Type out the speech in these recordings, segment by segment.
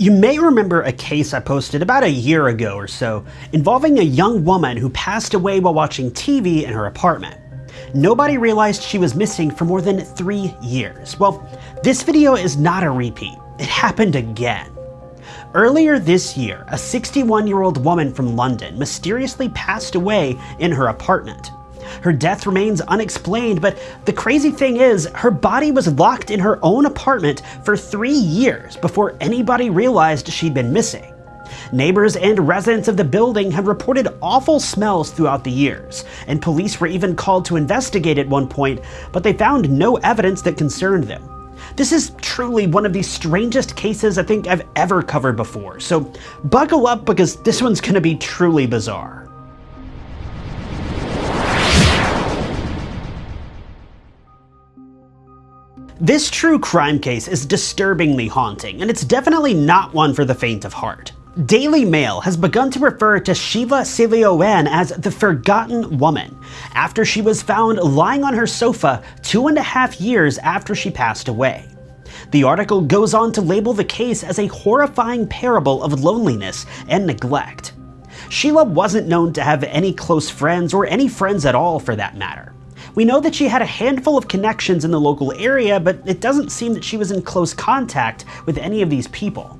You may remember a case I posted about a year ago or so involving a young woman who passed away while watching TV in her apartment. Nobody realized she was missing for more than three years. Well, this video is not a repeat. It happened again. Earlier this year, a 61 year old woman from London mysteriously passed away in her apartment. Her death remains unexplained, but the crazy thing is, her body was locked in her own apartment for three years before anybody realized she'd been missing. Neighbors and residents of the building had reported awful smells throughout the years, and police were even called to investigate at one point, but they found no evidence that concerned them. This is truly one of the strangest cases I think I've ever covered before, so buckle up because this one's gonna be truly bizarre. This true crime case is disturbingly haunting, and it's definitely not one for the faint of heart. Daily Mail has begun to refer to Sheila Sileo as the Forgotten Woman, after she was found lying on her sofa two and a half years after she passed away. The article goes on to label the case as a horrifying parable of loneliness and neglect. Sheila wasn't known to have any close friends, or any friends at all for that matter. We know that she had a handful of connections in the local area, but it doesn't seem that she was in close contact with any of these people.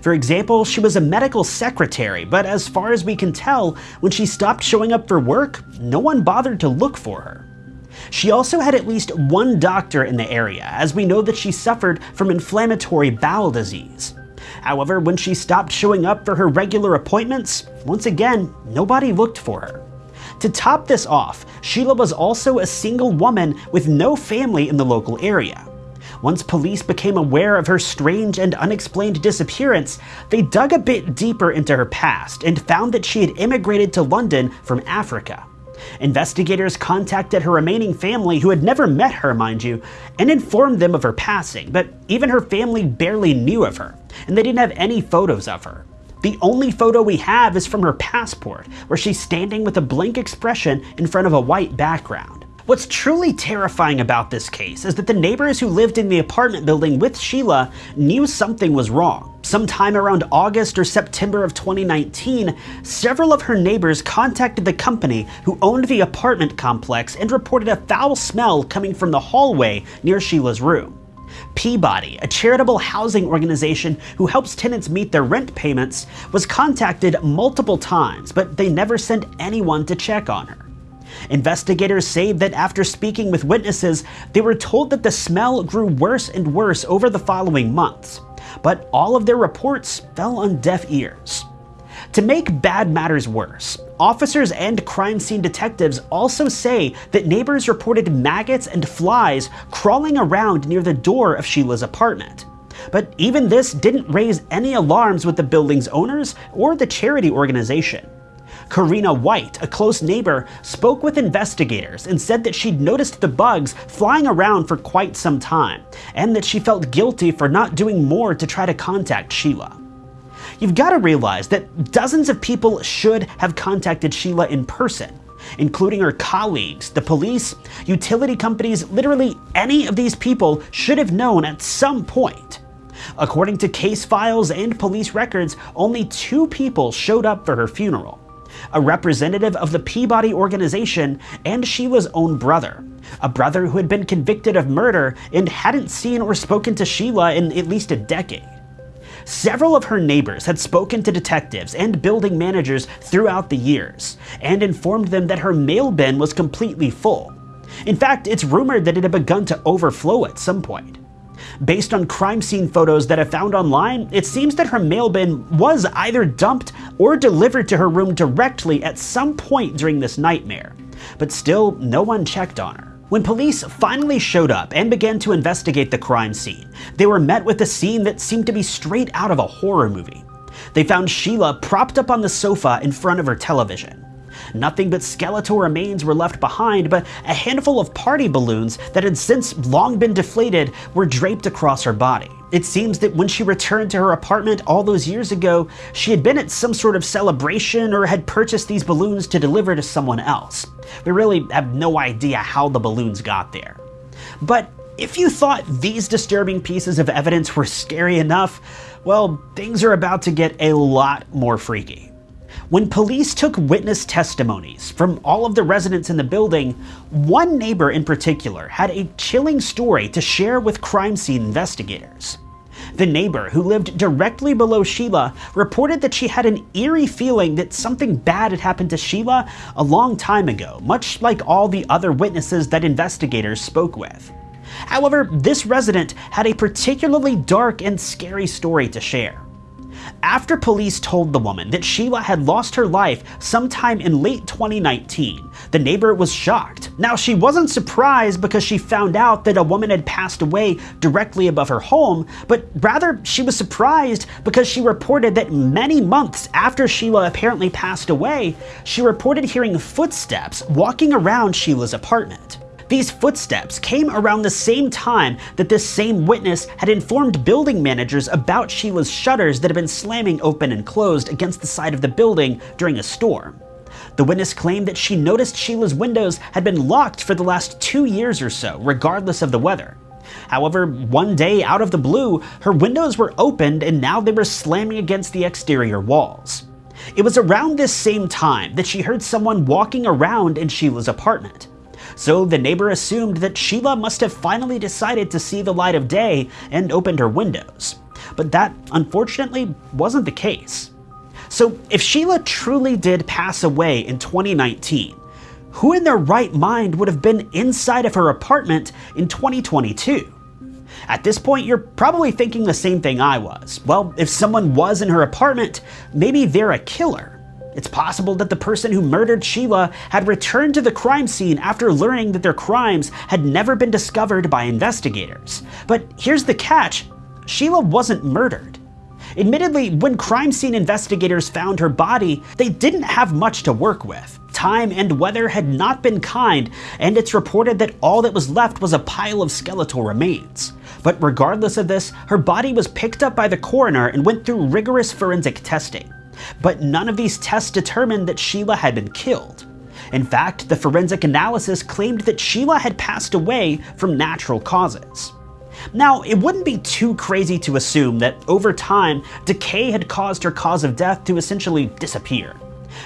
For example, she was a medical secretary, but as far as we can tell, when she stopped showing up for work, no one bothered to look for her. She also had at least one doctor in the area, as we know that she suffered from inflammatory bowel disease. However, when she stopped showing up for her regular appointments, once again, nobody looked for her. To top this off, Sheila was also a single woman with no family in the local area. Once police became aware of her strange and unexplained disappearance, they dug a bit deeper into her past and found that she had immigrated to London from Africa. Investigators contacted her remaining family, who had never met her, mind you, and informed them of her passing, but even her family barely knew of her, and they didn't have any photos of her. The only photo we have is from her passport, where she's standing with a blank expression in front of a white background. What's truly terrifying about this case is that the neighbors who lived in the apartment building with Sheila knew something was wrong. Sometime around August or September of 2019, several of her neighbors contacted the company who owned the apartment complex and reported a foul smell coming from the hallway near Sheila's room. Peabody, a charitable housing organization who helps tenants meet their rent payments, was contacted multiple times, but they never sent anyone to check on her. Investigators say that after speaking with witnesses, they were told that the smell grew worse and worse over the following months, but all of their reports fell on deaf ears. To make bad matters worse, officers and crime scene detectives also say that neighbors reported maggots and flies crawling around near the door of Sheila's apartment. But even this didn't raise any alarms with the building's owners or the charity organization. Karina White, a close neighbor, spoke with investigators and said that she'd noticed the bugs flying around for quite some time, and that she felt guilty for not doing more to try to contact Sheila. You've got to realize that dozens of people should have contacted Sheila in person, including her colleagues, the police, utility companies, literally any of these people should have known at some point. According to case files and police records, only two people showed up for her funeral. A representative of the Peabody organization and Sheila's own brother. A brother who had been convicted of murder and hadn't seen or spoken to Sheila in at least a decade. Several of her neighbors had spoken to detectives and building managers throughout the years, and informed them that her mail bin was completely full. In fact, it's rumored that it had begun to overflow at some point. Based on crime scene photos that I found online, it seems that her mail bin was either dumped or delivered to her room directly at some point during this nightmare. But still, no one checked on her. When police finally showed up and began to investigate the crime scene, they were met with a scene that seemed to be straight out of a horror movie. They found Sheila propped up on the sofa in front of her television. Nothing but skeletal remains were left behind, but a handful of party balloons that had since long been deflated were draped across her body. It seems that when she returned to her apartment all those years ago, she had been at some sort of celebration or had purchased these balloons to deliver to someone else. We really have no idea how the balloons got there. But If you thought these disturbing pieces of evidence were scary enough, well, things are about to get a lot more freaky. When police took witness testimonies from all of the residents in the building, one neighbor in particular had a chilling story to share with crime scene investigators. The neighbor, who lived directly below Sheila, reported that she had an eerie feeling that something bad had happened to Sheila a long time ago, much like all the other witnesses that investigators spoke with. However, this resident had a particularly dark and scary story to share. After police told the woman that Sheila had lost her life sometime in late 2019, the neighbor was shocked. Now, she wasn't surprised because she found out that a woman had passed away directly above her home, but rather she was surprised because she reported that many months after Sheila apparently passed away, she reported hearing footsteps walking around Sheila's apartment. These footsteps came around the same time that this same witness had informed building managers about Sheila's shutters that had been slamming open and closed against the side of the building during a storm. The witness claimed that she noticed Sheila's windows had been locked for the last two years or so, regardless of the weather. However, one day out of the blue, her windows were opened and now they were slamming against the exterior walls. It was around this same time that she heard someone walking around in Sheila's apartment so the neighbor assumed that Sheila must have finally decided to see the light of day and opened her windows. But that, unfortunately, wasn't the case. So if Sheila truly did pass away in 2019, who in their right mind would have been inside of her apartment in 2022? At this point, you're probably thinking the same thing I was. Well, if someone was in her apartment, maybe they're a killer. It's possible that the person who murdered Sheila had returned to the crime scene after learning that their crimes had never been discovered by investigators. But here's the catch Sheila wasn't murdered. Admittedly, when crime scene investigators found her body, they didn't have much to work with. Time and weather had not been kind, and it's reported that all that was left was a pile of skeletal remains. But regardless of this, her body was picked up by the coroner and went through rigorous forensic testing but none of these tests determined that Sheila had been killed. In fact, the forensic analysis claimed that Sheila had passed away from natural causes. Now, it wouldn't be too crazy to assume that over time, decay had caused her cause of death to essentially disappear.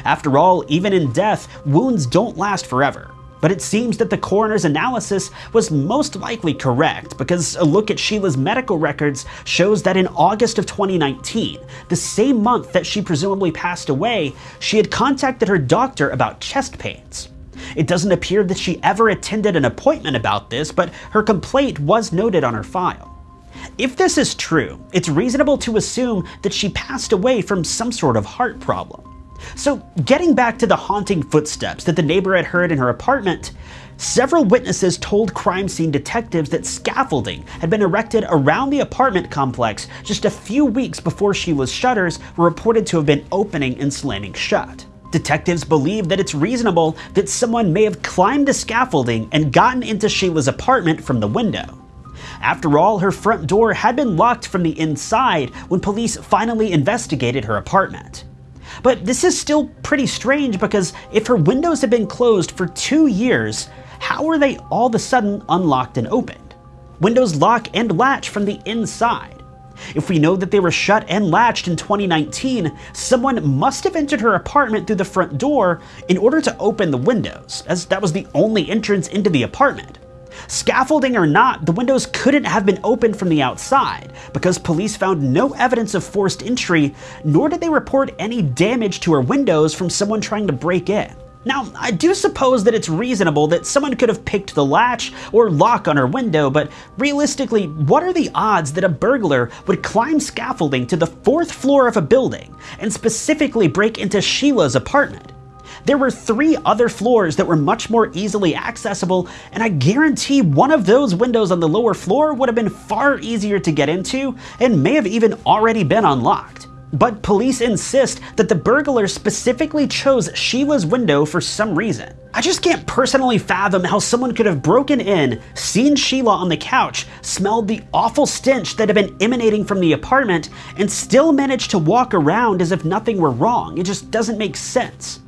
After all, even in death, wounds don't last forever. But it seems that the coroner's analysis was most likely correct because a look at Sheila's medical records shows that in August of 2019, the same month that she presumably passed away, she had contacted her doctor about chest pains. It doesn't appear that she ever attended an appointment about this, but her complaint was noted on her file. If this is true, it's reasonable to assume that she passed away from some sort of heart problem. So, getting back to the haunting footsteps that the neighbor had heard in her apartment, several witnesses told crime scene detectives that scaffolding had been erected around the apartment complex just a few weeks before Sheila's shutters were reported to have been opening and slamming shut. Detectives believe that it's reasonable that someone may have climbed the scaffolding and gotten into Sheila's apartment from the window. After all, her front door had been locked from the inside when police finally investigated her apartment. But this is still pretty strange because if her windows have been closed for two years, how are they all of a sudden unlocked and opened? Windows lock and latch from the inside. If we know that they were shut and latched in 2019, someone must have entered her apartment through the front door in order to open the windows, as that was the only entrance into the apartment. Scaffolding or not, the windows couldn't have been opened from the outside, because police found no evidence of forced entry, nor did they report any damage to her windows from someone trying to break in. Now, I do suppose that it's reasonable that someone could have picked the latch or lock on her window, but realistically, what are the odds that a burglar would climb scaffolding to the fourth floor of a building and specifically break into Sheila's apartment? There were three other floors that were much more easily accessible, and I guarantee one of those windows on the lower floor would have been far easier to get into and may have even already been unlocked. But police insist that the burglar specifically chose Sheila's window for some reason. I just can't personally fathom how someone could have broken in, seen Sheila on the couch, smelled the awful stench that had been emanating from the apartment, and still managed to walk around as if nothing were wrong. It just doesn't make sense.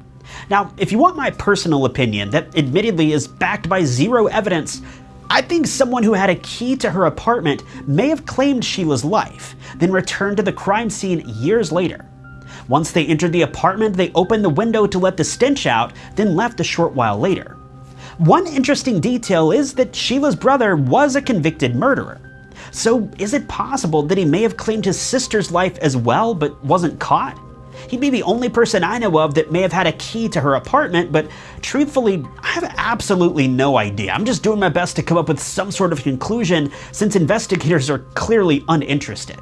Now, if you want my personal opinion that admittedly is backed by zero evidence, I think someone who had a key to her apartment may have claimed Sheila's life, then returned to the crime scene years later. Once they entered the apartment, they opened the window to let the stench out, then left a short while later. One interesting detail is that Sheila's brother was a convicted murderer. So is it possible that he may have claimed his sister's life as well but wasn't caught? He'd be the only person I know of that may have had a key to her apartment, but truthfully, I have absolutely no idea. I'm just doing my best to come up with some sort of conclusion since investigators are clearly uninterested.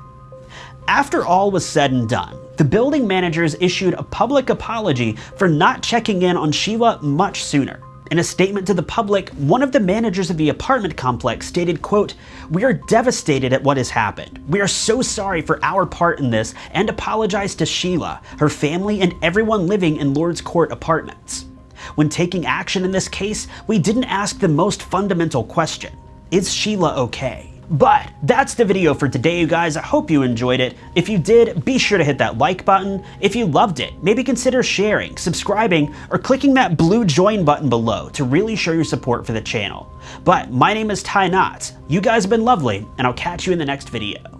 After all was said and done, the building managers issued a public apology for not checking in on Sheila much sooner. In a statement to the public, one of the managers of the apartment complex stated, quote, We are devastated at what has happened. We are so sorry for our part in this and apologize to Sheila, her family, and everyone living in Lord's Court apartments. When taking action in this case, we didn't ask the most fundamental question. Is Sheila okay? But that's the video for today, you guys. I hope you enjoyed it. If you did, be sure to hit that like button. If you loved it, maybe consider sharing, subscribing, or clicking that blue join button below to really show your support for the channel. But my name is Ty Knotts. You guys have been lovely, and I'll catch you in the next video.